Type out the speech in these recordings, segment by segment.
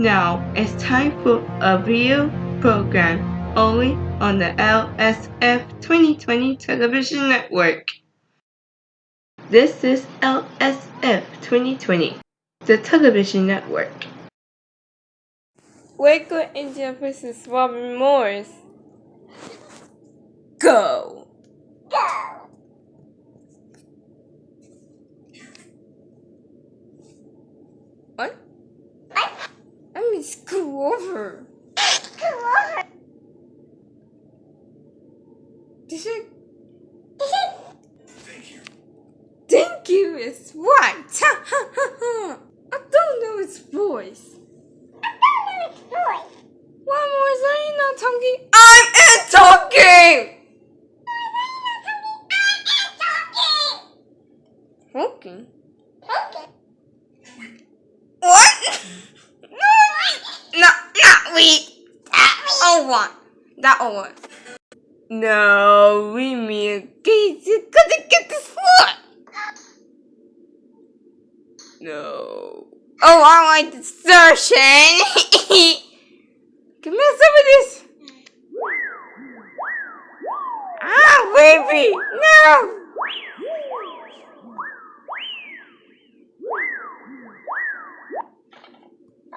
Now it's time for a video program only on the LSF 2020 television network. This is LSF 2020, the television network. Waco and Jefferson's Robin Morris. Go! What? What? I mean, screw over. Screw over. Did you? Thank you. Thank you is what? I don't know its voice. I don't know its voice. What Morris, are you not talking? I'm in talking! I'm talking? Okay. What? no, not we. Oh, what? That one. No, we mean Casey couldn't get this foot. No. Oh, I like distortion. Give me some of this. Ah, baby, no.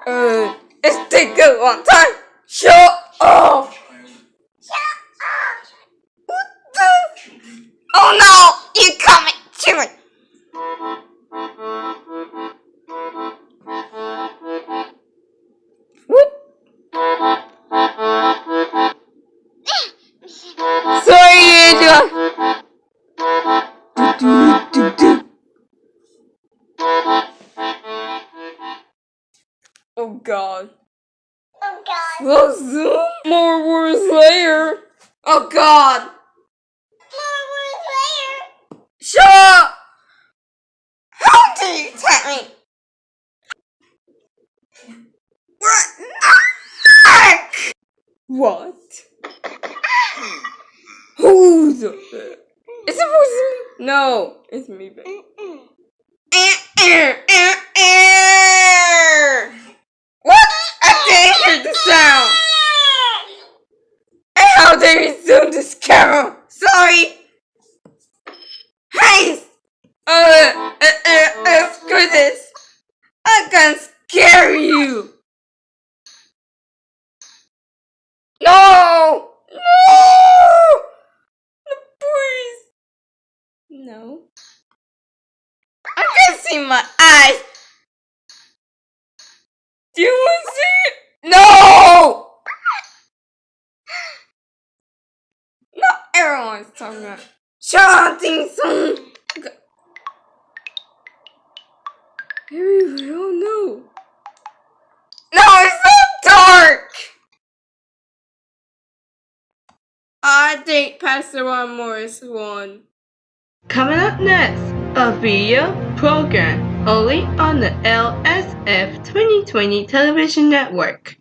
Uh, it's taking a long time. Shut up. Shut up. What the? Oh no! You coming to? Sorry, Angela. Oh god. Oh God. Well, zoom more words later. Oh god. More words later. Shut up! How tell me? What? Who's? Is it me? No, it's me. What? I didn't hear the sound. And how dare you zoom this camera? Sorry. Hey! Uh, uh, uh, uh, this. I can scare you. No! No! Please. No. I can see my eyes. Do you want to see it? No! Not everyone's talking about shouting song. Maybe we don't know. No, it's so dark. I think Pastor Ron Morris won. Coming up next, a video program only on the LSF 2020 television network.